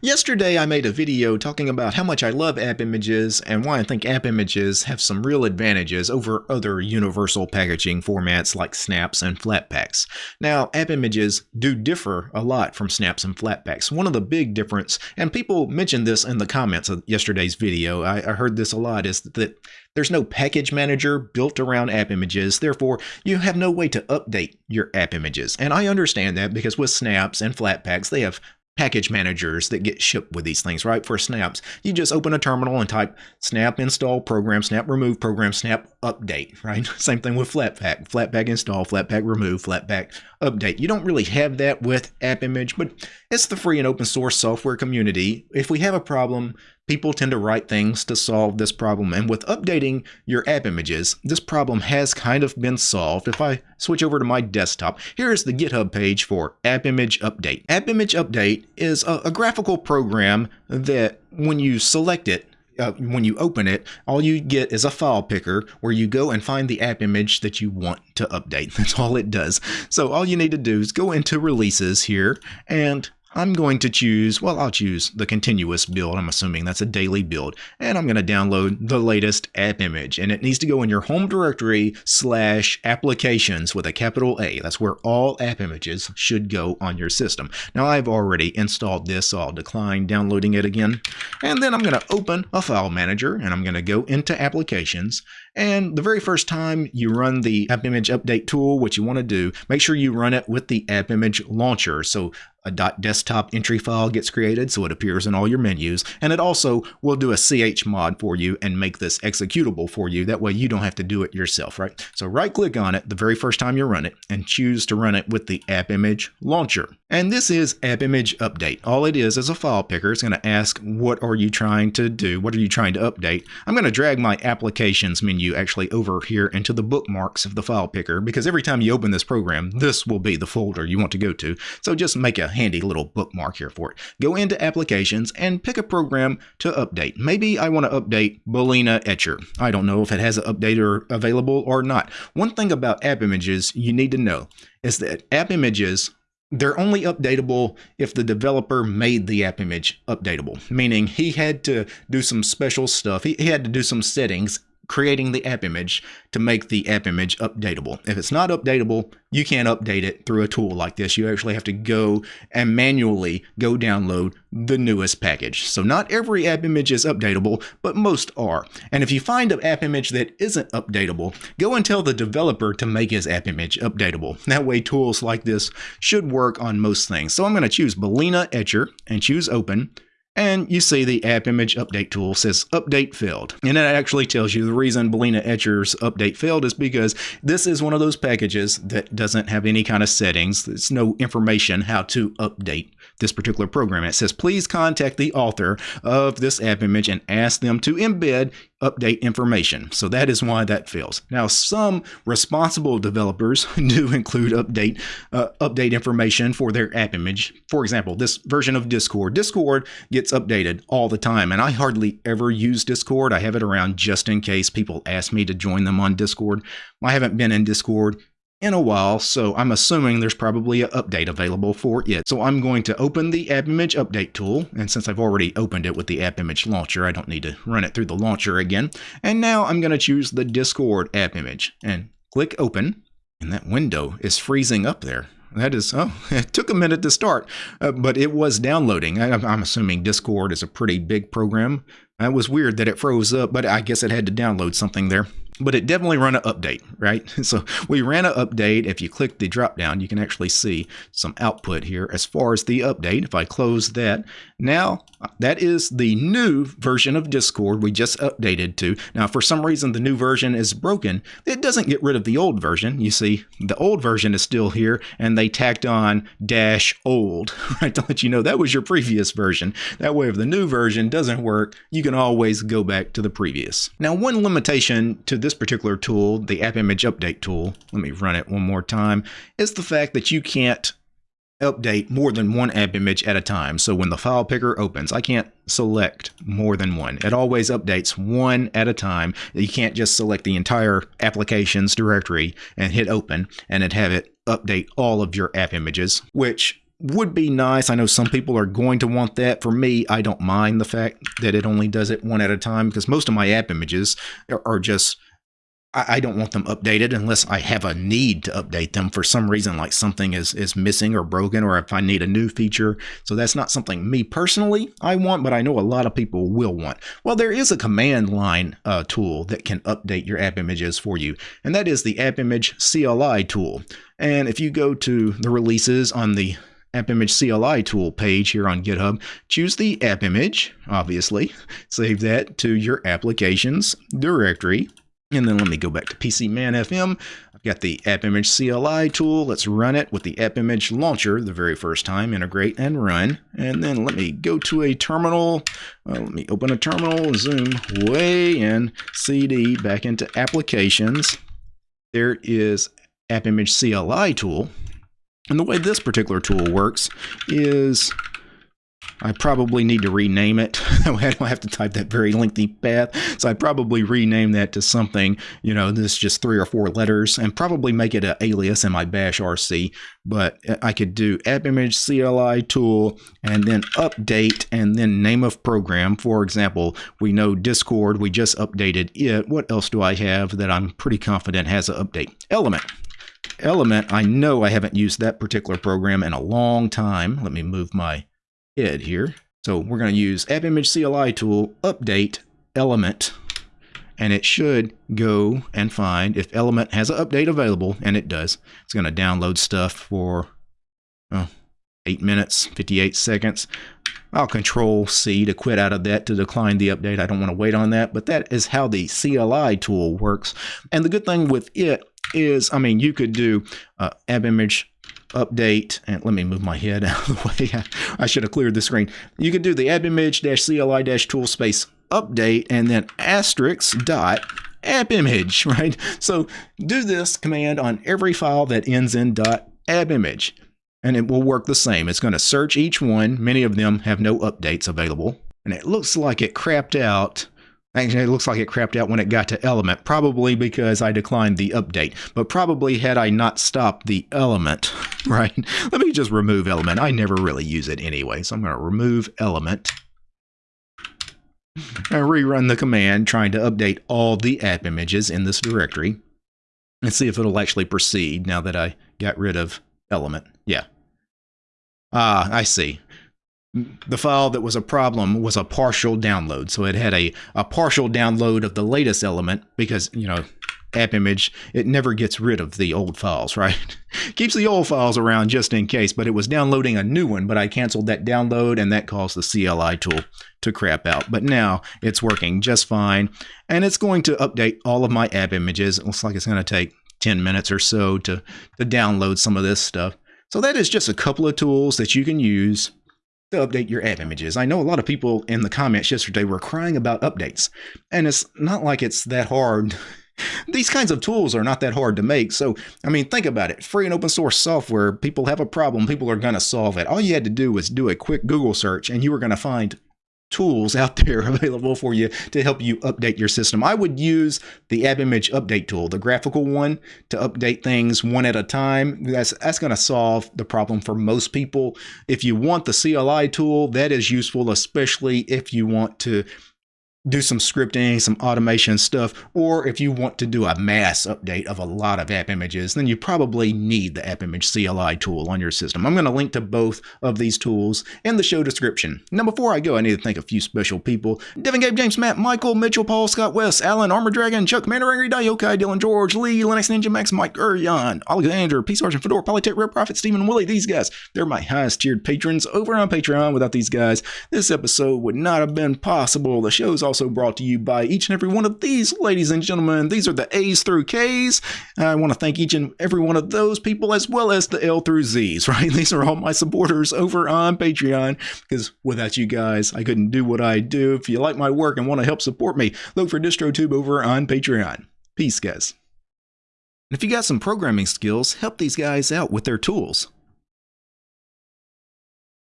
Yesterday I made a video talking about how much I love app images and why I think app images have some real advantages over other universal packaging formats like snaps and flatpaks. Now, app images do differ a lot from snaps and flatpaks. One of the big difference, and people mentioned this in the comments of yesterday's video, I, I heard this a lot, is that there's no package manager built around app images, therefore you have no way to update your app images. And I understand that because with snaps and flatpaks, they have package managers that get shipped with these things, right? For snaps, you just open a terminal and type snap install program, snap remove program, snap update, right? Same thing with Flatpak, Flatpak install, Flatpak remove, Flatpak update. You don't really have that with App Image, but it's the free and open source software community. If we have a problem, people tend to write things to solve this problem. And with updating your app images, this problem has kind of been solved. If I switch over to my desktop, here is the GitHub page for App Image Update. App Image Update is a, a graphical program that when you select it, uh, when you open it, all you get is a file picker where you go and find the app image that you want to update. That's all it does. So all you need to do is go into releases here and I'm going to choose, well, I'll choose the continuous build. I'm assuming that's a daily build. And I'm going to download the latest app image. And it needs to go in your home directory slash applications with a capital A. That's where all app images should go on your system. Now, I've already installed this, so I'll decline downloading it again. And then I'm going to open a file manager and I'm going to go into applications. And the very first time you run the app image update tool, what you want to do, make sure you run it with the app image launcher. So a .desktop entry file gets created so it appears in all your menus and it also will do a chmod for you and make this executable for you. That way you don't have to do it yourself right? So right click on it the very first time you run it and choose to run it with the app image launcher. And this is app image update. All it is is a file picker. It's going to ask what are you trying to do? What are you trying to update? I'm going to drag my applications menu actually over here into the bookmarks of the file picker because every time you open this program this will be the folder you want to go to. So just make a handy little bookmark here for it. Go into applications and pick a program to update. Maybe I want to update Balena Etcher. I don't know if it has an updater available or not. One thing about app images you need to know is that app images they're only updatable if the developer made the app image updatable, meaning he had to do some special stuff. He, he had to do some settings creating the app image to make the app image updatable. If it's not updatable, you can't update it through a tool like this. You actually have to go and manually go download the newest package. So not every app image is updatable, but most are. And if you find an app image that isn't updatable, go and tell the developer to make his app image updatable. That way tools like this should work on most things. So I'm going to choose Balena Etcher and choose open. And you see the app image update tool says update failed. And it actually tells you the reason Balena Etcher's update failed is because this is one of those packages that doesn't have any kind of settings. There's no information how to update this particular program. It says, please contact the author of this app image and ask them to embed update information. So that is why that fails. Now, some responsible developers do include update uh, update information for their app image. For example, this version of Discord. Discord gets updated all the time, and I hardly ever use Discord. I have it around just in case people ask me to join them on Discord. I haven't been in Discord in a while, so I'm assuming there's probably an update available for it. So I'm going to open the App Image Update tool, and since I've already opened it with the App Image Launcher, I don't need to run it through the launcher again. And now I'm going to choose the Discord app image and click Open, and that window is freezing up there. That is, oh, it took a minute to start, uh, but it was downloading. I, I'm assuming Discord is a pretty big program. That was weird that it froze up, but I guess it had to download something there but it definitely ran an update, right? So we ran an update. If you click the drop down, you can actually see some output here as far as the update. If I close that, now uh, that is the new version of Discord we just updated to. Now, for some reason, the new version is broken. It doesn't get rid of the old version. You see, the old version is still here, and they tacked on dash old, right, to let you know that was your previous version. That way, if the new version doesn't work, you can always go back to the previous. Now, one limitation to this particular tool, the App Image Update tool, let me run it one more time, is the fact that you can't update more than one app image at a time. So when the file picker opens, I can't select more than one. It always updates one at a time. You can't just select the entire applications directory and hit open and have it update all of your app images, which would be nice. I know some people are going to want that. For me, I don't mind the fact that it only does it one at a time because most of my app images are just I, don't want them updated unless I have a need to update them for some reason, like something is, is missing or broken, or if I need a new feature. So that's not something me personally I want, but I know a lot of people will want. Well, there is a command line uh, tool that can update your app images for you, and that is the App Image CLI tool. And if you go to the releases on the app image CLI tool page here on GitHub, choose the app image, obviously, save that to your applications directory, and then let me go back to PCManFM. I've got the App Image CLI tool. Let's run it with the App Image Launcher the very first time. Integrate and run. And then let me go to a terminal. Let me open a terminal, zoom way in, CD back into Applications. There is App Image CLI tool. And the way this particular tool works is I probably need to rename it. I don't have to type that very lengthy path. So I probably rename that to something, you know, this is just three or four letters and probably make it an alias in my bash RC. But I could do app image CLI tool and then update and then name of program. For example, we know Discord, we just updated it. What else do I have that I'm pretty confident has an update? Element. Element, I know I haven't used that particular program in a long time. Let me move my head here. So we're going to use App Image CLI tool, update element, and it should go and find if element has an update available, and it does. It's going to download stuff for oh, 8 minutes, 58 seconds. I'll control C to quit out of that to decline the update. I don't want to wait on that, but that is how the CLI tool works. And the good thing with it is, I mean, you could do uh, app image update, and let me move my head out of the way. I, should have cleared the screen. You can do the app image CLI tool space update and then asterisk dot app image, right? So do this command on every file that ends in dot app image, and it will work the same. It's going to search each one. Many of them have no updates available, and it looks like it crapped out Actually, it looks like it crapped out when it got to element, probably because I declined the update. But probably had I not stopped the element, right? Let me just remove element. I never really use it anyway, so I'm going to remove element and rerun the command trying to update all the app images in this directory and see if it'll actually proceed now that I got rid of element. Yeah. Ah, I see the file that was a problem was a partial download. So it had a, a partial download of the latest element because, you know, app image, it never gets rid of the old files, right? Keeps the old files around just in case, but it was downloading a new one, but I canceled that download and that caused the CLI tool to crap out. But now it's working just fine and it's going to update all of my app images. It looks like it's going to take 10 minutes or so to, to download some of this stuff. So that is just a couple of tools that you can use to update your app images. I know a lot of people in the comments yesterday were crying about updates, and it's not like it's that hard. These kinds of tools are not that hard to make. So, I mean, think about it. Free and open source software, people have a problem, people are going to solve it. All you had to do was do a quick Google search, and you were going to find tools out there available for you to help you update your system. I would use the App Image Update tool, the graphical one, to update things one at a time. That's, that's going to solve the problem for most people. If you want the CLI tool, that is useful, especially if you want to do some scripting, some automation stuff, or if you want to do a mass update of a lot of app images, then you probably need the App Image CLI tool on your system. I'm going to link to both of these tools in the show description. Now, before I go, I need to thank a few special people. Devin, Gabe, James, Matt, Michael, Mitchell, Paul, Scott, West, Alan, Armor Dragon, Chuck, Commander Angry, Diokai, Dylan, George, Lee, Linux Ninja, Max, Mike, Urian, Alexander, Peace Sergeant, Fedora, Polytech, Red Prophet, Stephen, Willie. These guys, they're my highest tiered patrons over on Patreon. Without these guys, this episode would not have been possible. The show's also brought to you by each and every one of these, ladies and gentlemen. These are the A's through K's. I want to thank each and every one of those people as well as the L through Z's, right? These are all my supporters over on Patreon because without you guys, I couldn't do what I do. If you like my work and want to help support me, look for DistroTube over on Patreon. Peace, guys. And if you got some programming skills, help these guys out with their tools.